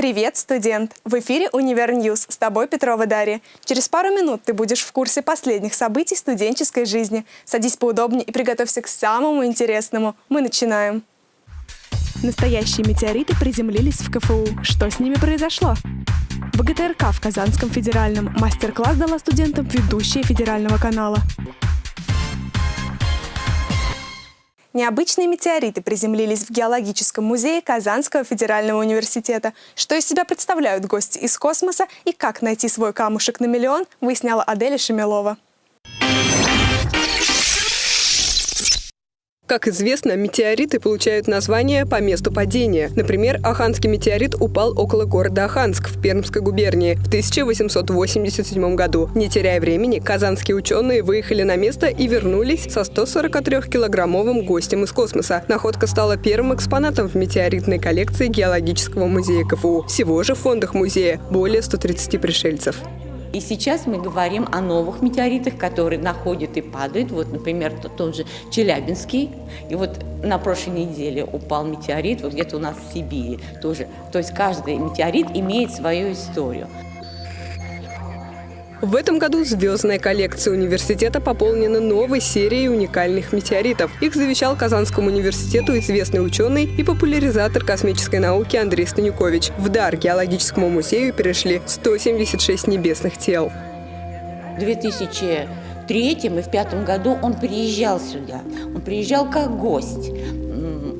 Привет, студент! В эфире «Универ News». С тобой Петрова Дарья. Через пару минут ты будешь в курсе последних событий студенческой жизни. Садись поудобнее и приготовься к самому интересному. Мы начинаем. Настоящие метеориты приземлились в КФУ. Что с ними произошло? ВГТРК в Казанском федеральном мастер-класс дала студентам ведущая федерального канала. Необычные метеориты приземлились в геологическом музее Казанского федерального университета. Что из себя представляют гости из космоса и как найти свой камушек на миллион, выясняла Аделя Шемилова. Как известно, метеориты получают название по месту падения. Например, Аханский метеорит упал около города Аханск в Пермской губернии в 1887 году. Не теряя времени, казанские ученые выехали на место и вернулись со 143-килограммовым гостем из космоса. Находка стала первым экспонатом в метеоритной коллекции Геологического музея КФУ. Всего же в фондах музея более 130 пришельцев. И сейчас мы говорим о новых метеоритах, которые находят и падают. Вот, например, тот же Челябинский. И вот на прошлой неделе упал метеорит, вот где-то у нас в Сибири тоже. То есть каждый метеорит имеет свою историю. В этом году звездная коллекция университета пополнена новой серией уникальных метеоритов. Их завещал Казанскому университету известный ученый и популяризатор космической науки Андрей Станюкович. В дар геологическому музею перешли 176 небесных тел. В 2003 и в 2005 году он приезжал сюда. Он приезжал как гость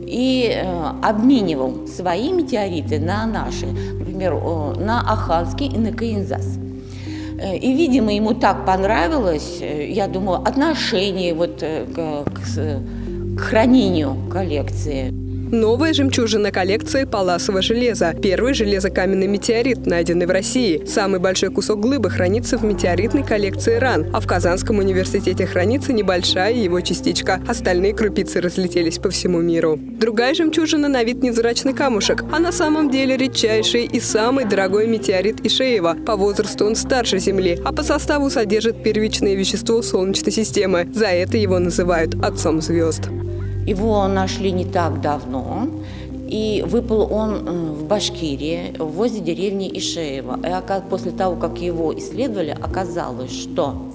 и э, обменивал свои метеориты на наши, например, на Аханский и на Каинзас. Э, и, видимо, ему так понравилось, э, я думаю, отношение вот э, к, к, к хранению коллекции. Новая жемчужина коллекции паласового железа. Первый железокаменный метеорит, найденный в России. Самый большой кусок глыбы хранится в метеоритной коллекции РАН, а в Казанском университете хранится небольшая его частичка. Остальные крупицы разлетелись по всему миру. Другая жемчужина на вид невзрачный камушек, а на самом деле редчайший и самый дорогой метеорит Ишеева. По возрасту он старше Земли, а по составу содержит первичное вещество Солнечной системы. За это его называют отцом звезд. Его нашли не так давно, и выпал он э, в Башкирии, возле деревни Ишеева. И после того, как его исследовали, оказалось, что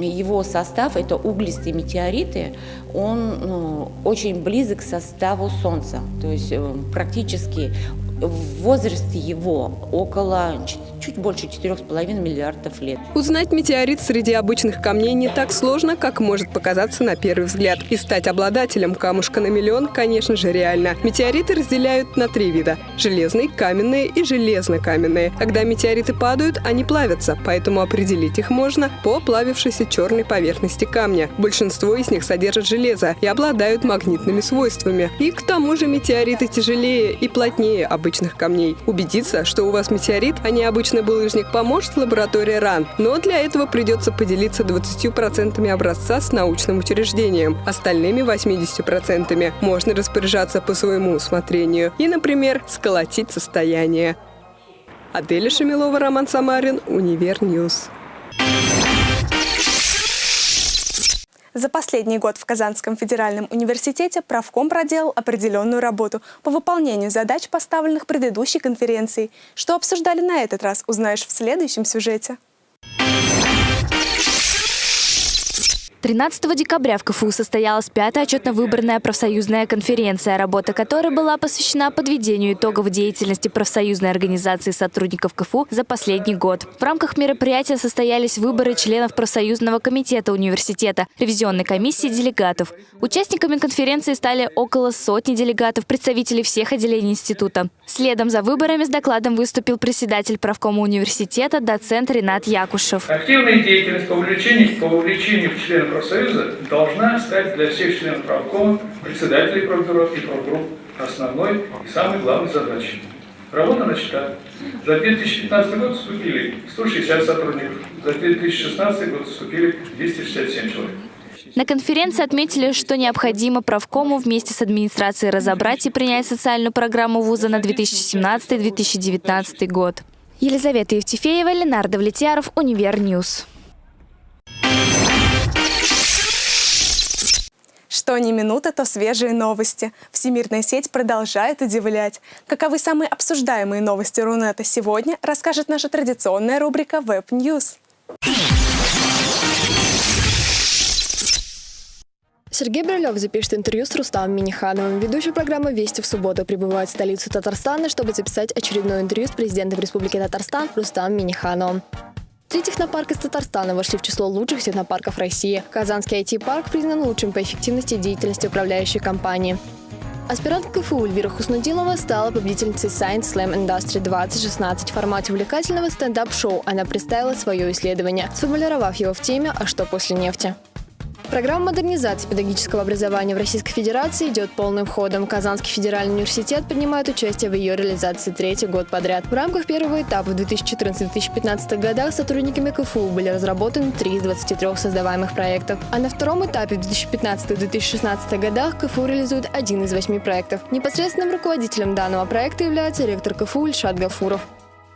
его состав, это углистые метеориты, он ну, очень близок к составу Солнца. То есть э, практически в возрасте его около чуть больше 4,5 миллиардов лет. Узнать метеорит среди обычных камней не так сложно, как может показаться на первый взгляд. И стать обладателем камушка на миллион, конечно же, реально. Метеориты разделяют на три вида – железные, каменные и железно-каменные. Когда метеориты падают, они плавятся, поэтому определить их можно по плавившейся черной поверхности камня. Большинство из них содержат железо и обладают магнитными свойствами. И к тому же метеориты тяжелее и плотнее обычных камней. Убедиться, что у вас метеорит, а не обычный булыжник, поможет лаборатория РАН. Но для этого придется поделиться 20% образца с научным учреждением. Остальными 80% можно распоряжаться по своему усмотрению. И, например, сколотить состояние. Аделя Шамилова, Роман Самарин, Univer News. За последний год в Казанском федеральном университете профком проделал определенную работу по выполнению задач, поставленных предыдущей конференцией. Что обсуждали на этот раз, узнаешь в следующем сюжете. 13 декабря в КФУ состоялась пятая отчетно-выборная профсоюзная конференция, работа которой была посвящена подведению итогов деятельности профсоюзной организации сотрудников КФУ за последний год. В рамках мероприятия состоялись выборы членов профсоюзного комитета университета, ревизионной комиссии делегатов. Участниками конференции стали около сотни делегатов, представителей всех отделений института. Следом за выборами с докладом выступил председатель правкома университета, доцент Ренат Якушев. Активная деятельность по увлечению, по увлечению членов профсоюза должна стать для всех членов правкома, председателей профбюро и профгрупп основной и самой главной задачей. Работа начата. За 2015 год вступили 160 сотрудников, за 2016 год вступили 267 человек. На конференции отметили, что необходимо правкому вместе с администрацией разобрать и принять социальную программу вуза на 2017-2019 год. Елизавета Евтефеева, Ленар Давлетьяров, Univer News. Что ни минута, то свежие новости. Всемирная сеть продолжает удивлять. Каковы самые обсуждаемые новости Рунета сегодня, расскажет наша традиционная рубрика Web News. Сергей Брилев запишет интервью с Рустамом Минихановым. Ведущий программы «Вести» в субботу прибывает в столицу Татарстана, чтобы записать очередное интервью с президентом Республики Татарстан Рустамом Минихановым. Три технопарка из Татарстана вошли в число лучших технопарков России. Казанский IT-парк признан лучшим по эффективности деятельности управляющей компании. Аспирант КФУ Эльвира Хуснудинова стала победительницей Science Slam Industry 2016. В формате увлекательного стендап-шоу она представила свое исследование, сформулировав его в теме «А что после нефти?». Программа модернизации педагогического образования в Российской Федерации идет полным ходом. Казанский федеральный университет принимает участие в ее реализации третий год подряд. В рамках первого этапа в 2014-2015 годах сотрудниками КФУ были разработаны три из 23 создаваемых проектов. А на втором этапе в 2015-2016 годах КФУ реализует один из восьми проектов. Непосредственным руководителем данного проекта является ректор КФУ Ильшат Гафуров.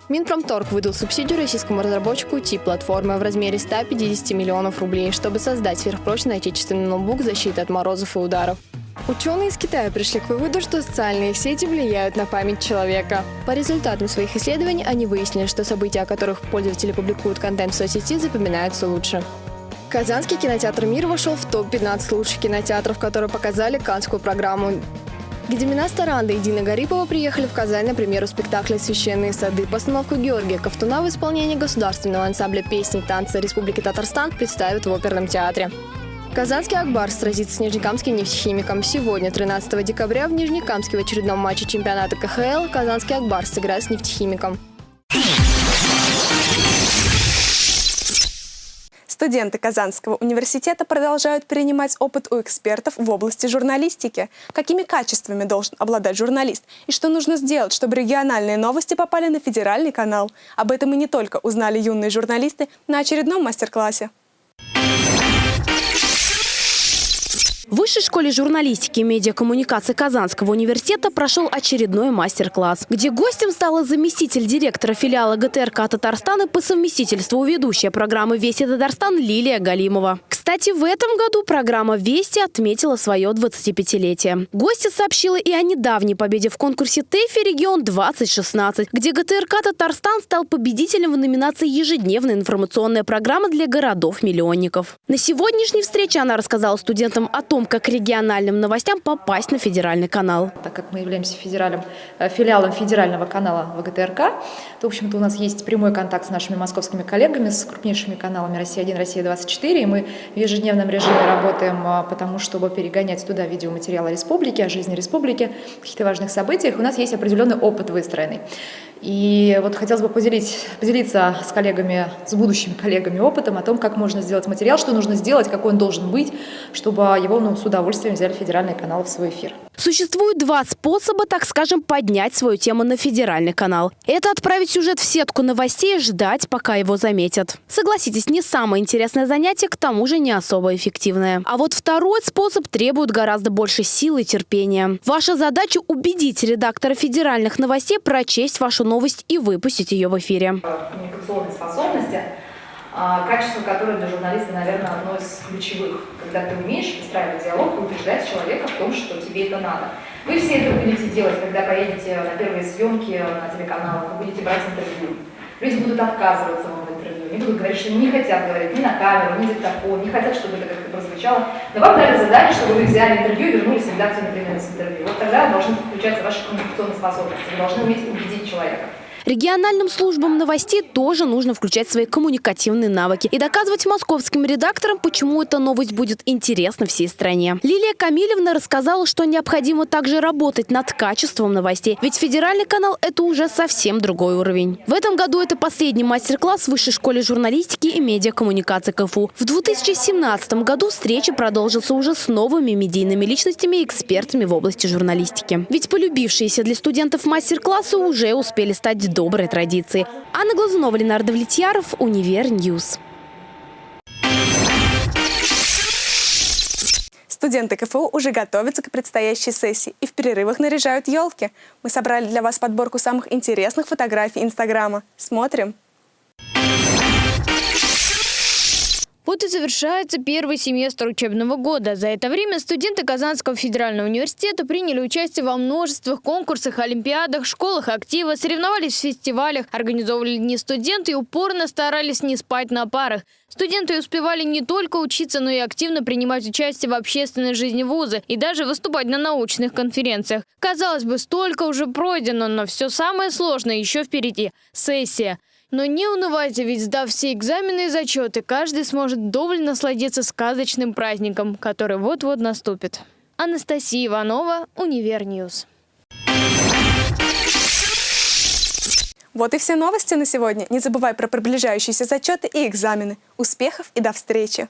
Минпромторг выдал субсидию российскому разработчику тип платформы в размере 150 миллионов рублей, чтобы создать сверхпрочный отечественный ноутбук защиты от морозов и ударов. Ученые из Китая пришли к выводу, что социальные сети влияют на память человека. По результатам своих исследований они выяснили, что события, о которых пользователи публикуют контент в соцсети, запоминаются лучше. Казанский кинотеатр «Мир» вошел в топ-15 лучших кинотеатров, которые показали канскую программу. Гедемина Старанда и Дина Гарипова приехали в Казань на премьеру спектакля «Священные сады». Постановку Георгия Ковтуна в исполнении государственного ансамбля песни танца Республики Татарстан представят в оперном театре. Казанский Акбар сразится с Нижнекамским нефтехимиком. Сегодня, 13 декабря, в Нижнекамске в очередном матче чемпионата КХЛ Казанский Акбар сыграет с нефтехимиком. Студенты Казанского университета продолжают принимать опыт у экспертов в области журналистики. Какими качествами должен обладать журналист и что нужно сделать, чтобы региональные новости попали на федеральный канал. Об этом и не только узнали юные журналисты на очередном мастер-классе. Высшей школе журналистики и медиакоммуникации Казанского университета прошел очередной мастер-класс, где гостем стала заместитель директора филиала ГТРК Татарстана по совместительству ведущая программы «Вести Татарстан» Лилия Галимова. Кстати, в этом году программа «Вести» отметила свое 25-летие. Гостья сообщила и о недавней победе в конкурсе ТЭФИ «Регион-2016», где ГТРК Татарстан стал победителем в номинации «Ежедневная информационная программа для городов-миллионников». На сегодняшней встрече она рассказала студентам о том, как региональным новостям попасть на федеральный канал. Так как мы являемся федеральным, э, филиалом федерального канала ВГТРК, то, в общем-то, у нас есть прямой контакт с нашими московскими коллегами, с крупнейшими каналами «Россия-1», «Россия-24», и мы в ежедневном режиме работаем а, потому, чтобы перегонять туда видеоматериалы республики, о жизни республики, каких-то важных событиях. У нас есть определенный опыт выстроенный. И вот хотелось бы поделить, поделиться с коллегами, с будущими коллегами опытом о том, как можно сделать материал, что нужно сделать, какой он должен быть, чтобы его ну, удовольствием взяли федеральные каналы в свой эфир. Существует два способа, так скажем, поднять свою тему на федеральный канал. Это отправить сюжет в сетку новостей и ждать, пока его заметят. Согласитесь, не самое интересное занятие, к тому же не особо эффективное. А вот второй способ требует гораздо больше сил и терпения. Ваша задача убедить редактора федеральных новостей прочесть вашу новость и выпустить ее в эфире. Коммуникационные способности качество, которое для журналиста, наверное, одно из ключевых. Когда ты умеешь выстраивать диалог и убеждать человека в том, что тебе это надо. Вы все это будете делать, когда поедете на первые съемки на телеканалах, вы будете брать интервью. Люди будут отказываться вам в интервью, они будут говорить, что не хотят говорить ни на камеру, ни диктофон, не хотят, чтобы это как-то прозвучало. Но вам дали задание, чтобы вы взяли интервью и вернулись в редакцию, например, с интервью. Вот тогда должны включаться ваши коммуникационные способности, вы должны уметь убедить человека. Региональным службам новостей тоже нужно включать свои коммуникативные навыки и доказывать московским редакторам, почему эта новость будет интересна всей стране. Лилия Камилевна рассказала, что необходимо также работать над качеством новостей, ведь федеральный канал – это уже совсем другой уровень. В этом году это последний мастер-класс в Высшей школе журналистики и медиакоммуникации КФУ. В 2017 году встреча продолжится уже с новыми медийными личностями и экспертами в области журналистики. Ведь полюбившиеся для студентов мастер-классы уже успели стать доброй традиции. Анна Глазунова, Ленар Давлетьяров, Univer News. Студенты КФУ уже готовятся к предстоящей сессии и в перерывах наряжают елки. Мы собрали для вас подборку самых интересных фотографий Инстаграма. Смотрим! Вот и завершается первый семестр учебного года. За это время студенты Казанского федерального университета приняли участие во множествах конкурсах, олимпиадах, школах актива, соревновались в фестивалях, организовывали дни студента и упорно старались не спать на парах. Студенты успевали не только учиться, но и активно принимать участие в общественной жизни вуза и даже выступать на научных конференциях. Казалось бы, столько уже пройдено, но все самое сложное еще впереди – сессия. Но не унывайте, ведь сдав все экзамены и зачеты, каждый сможет вдоволь насладиться сказочным праздником, который вот-вот наступит. Анастасия Иванова, Univer News. Вот и все новости на сегодня. Не забывай про приближающиеся зачеты и экзамены. Успехов и до встречи!